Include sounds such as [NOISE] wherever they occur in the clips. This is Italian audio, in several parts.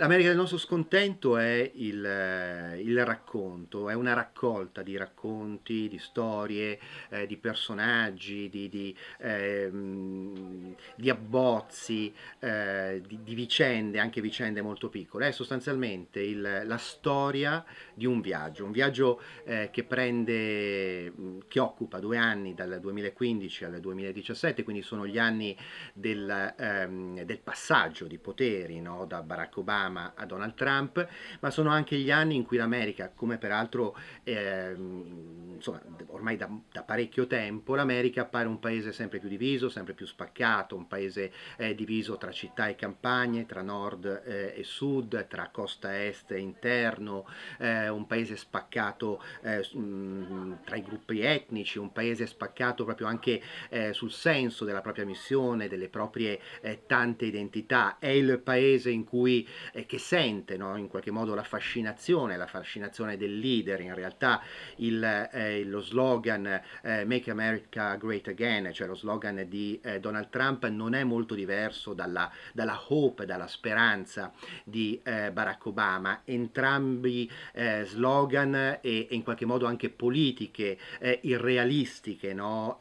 L'America del nostro scontento è il, eh, il, racconto, è una raccolta di racconti, di storie, eh, di personaggi, di, di, eh, di abbozzi, eh, di, di, vicende, anche vicende molto piccole. È sostanzialmente il, la storia di un viaggio, un viaggio eh, che prende, che occupa due anni dal 2015 al 2017, quindi sono gli anni del, ehm, del passaggio di poteri no? da Barack Obama a Donald Trump, ma sono anche gli anni in cui l'America, come peraltro eh, insomma, ormai da, da, parecchio tempo, l'America appare un paese sempre più diviso, sempre più spaccato, un paese eh, diviso tra città e campagne, tra nord eh, e sud, tra costa est e interno, eh, un paese spaccato eh, mh, tra i gruppi etnici, un paese spaccato proprio anche eh, sul senso della propria missione, delle proprie tante identità, è il paese in cui eh, che sente no, in qualche modo la fascinazione, la fascinazione del leader, in realtà il, eh, lo slogan eh, Make America Great Again, cioè lo slogan di eh, Donald Trump non è molto diverso dalla, dalla hope, dalla speranza di eh, Barack Obama, entrambi slogan e, e, in qualche modo anche politiche irrealistiche no,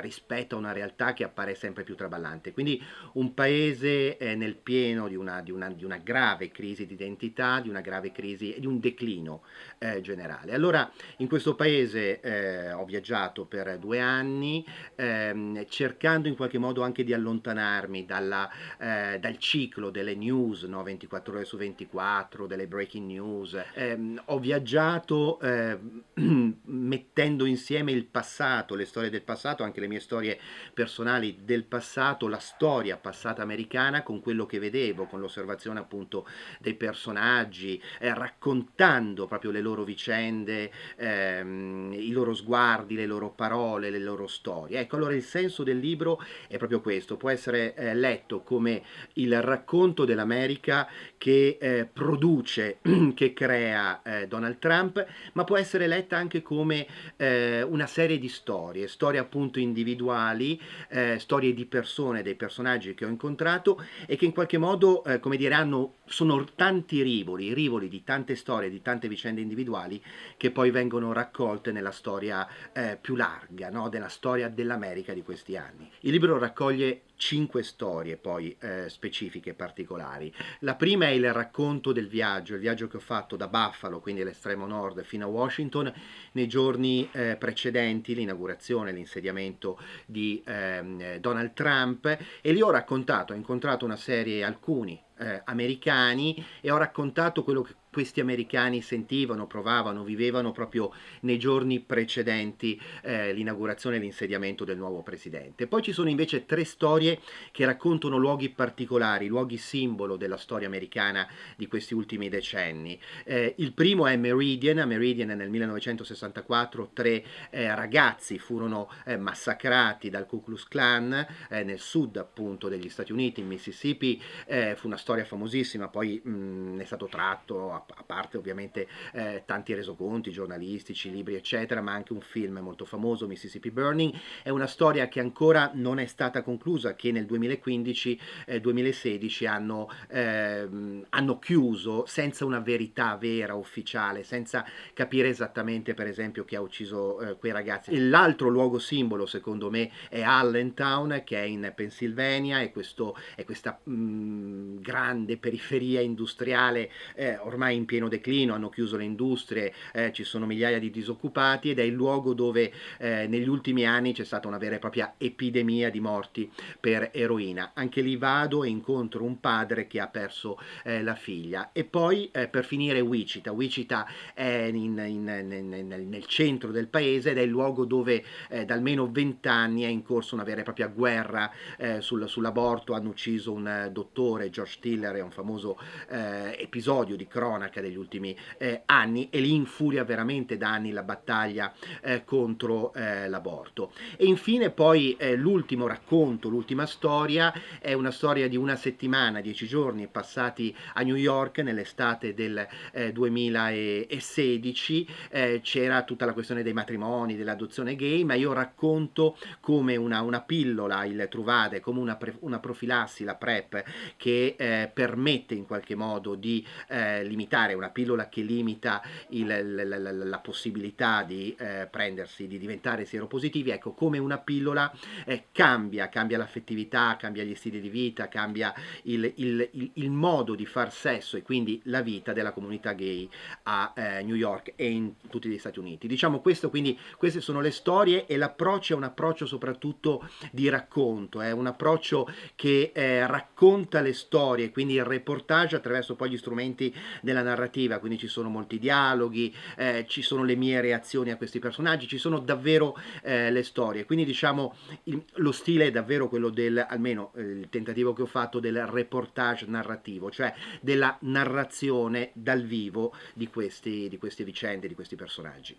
rispetto a una realtà che appare sempre più traballante. Quindi un paese nel pieno di una, di una, di una grave crisi di identità, di una grave crisi e di un declino eh, generale. Allora in questo paese eh, ho viaggiato per due anni ehm, cercando in qualche modo anche di allontanarmi dalla, eh, dal ciclo delle news, no? 24 ore su 24, delle breaking news. Ehm, ho viaggiato ehm, [CLEARS THROAT] mettendo insieme il passato, le storie del passato, anche le mie storie personali del passato, la storia passata americana con quello che vedevo, con l'osservazione appunto appunto dei personaggi, eh, raccontando proprio le loro vicende, ehm, i loro sguardi, le loro parole, le loro storie. Ecco, allora il senso del libro è proprio questo, può essere eh, letto come il racconto dell'America che eh, produce, [CLEARS THROAT] che crea eh, Donald Trump, ma può essere letta anche come eh, una serie di storie, storie appunto individuali, eh, storie di persone, dei personaggi che ho incontrato e che in qualche modo, come dire, hanno sono, tanti rivoli, rivoli di tante storie, di tante vicende individuali che poi vengono raccolte nella storia eh, più larga, no? della storia dell'America di questi anni. Il libro raccoglie cinque storie poi eh, specifiche particolari. La prima è il racconto del viaggio, il viaggio che ho fatto da Buffalo, quindi all'estremo nord, fino a Washington, nei giorni eh, precedenti l'inaugurazione, l'insediamento di eh, Donald Trump e lì ho raccontato, ho incontrato una serie, alcuni eh, americani e ho raccontato quello che questi americani sentivano, provavano, vivevano proprio nei giorni precedenti eh, l'inaugurazione e l'insediamento del nuovo presidente. Poi ci sono invece tre storie che raccontano luoghi particolari, luoghi simbolo della storia americana di questi ultimi decenni. Eh, il primo è Meridian, a Meridian nel 1964 tre eh, ragazzi furono eh, massacrati dal Ku Klux Klan eh, nel sud appunto degli Stati Uniti, in Mississippi, eh, fu una storia famosissima, poi mh, è stato tratto a a parte ovviamente eh, tanti resoconti giornalistici, libri eccetera, ma anche un film molto famoso, Mississippi Burning, è una storia che ancora non è stata conclusa, che nel 2015-2016 eh, hanno, eh, hanno chiuso senza una verità vera, ufficiale, senza capire esattamente per esempio chi ha ucciso eh, quei ragazzi. L'altro luogo simbolo secondo me è Allentown che è in Pennsylvania, è, questo, è questa mh, mm, grande periferia industriale eh, ormai in pieno declino, hanno chiuso le industrie, eh, ci sono migliaia di disoccupati ed è il luogo dove eh, negli ultimi anni c'è stata una vera e propria epidemia di morti per eroina. Anche lì vado e incontro un padre che ha perso eh, la figlia. E poi eh, per finire Wichita. Wichita è in, in, nel, nel, centro del paese ed è il luogo dove eh, da almeno vent'anni è in corso una vera e propria guerra eh, sul, sull'aborto. Hanno ucciso un dottore, George Tiller, è un famoso episodio di cronaca cronaca degli ultimi eh, anni e li infuria veramente da anni la battaglia eh, contro eh, l'aborto. E infine poi eh, l'ultimo racconto, l'ultima storia è una storia di una settimana, dieci giorni passati a New York nell'estate del 2016, eh, c'era tutta la questione dei matrimoni, dell'adozione gay, ma io racconto come una, una pillola, il Truvade, come una, pre, una profilassi, la PrEP, che eh, permette in qualche modo di eh, limitare, una pillola che limita il, la, la, la, possibilità di eh, prendersi, di diventare sieropositivi, ecco, come una pillola eh, cambia, cambia l'affettività, cambia gli stili di vita, cambia il, il, il, modo di far sesso e quindi la vita della comunità gay a eh, New York e in tutti gli Stati Uniti. Diciamo questo, quindi queste sono le storie e l'approccio è un approccio soprattutto di racconto, è un approccio che eh, racconta le storie, quindi il reportage attraverso poi gli strumenti della narrativa, quindi ci sono molti dialoghi, eh, ci sono le mie reazioni a questi personaggi, ci sono davvero eh, le storie, quindi diciamo il, lo stile è davvero quello del, almeno eh, il tentativo che ho fatto del reportage narrativo, cioè della narrazione dal vivo di, questi, di queste vicende, di questi personaggi.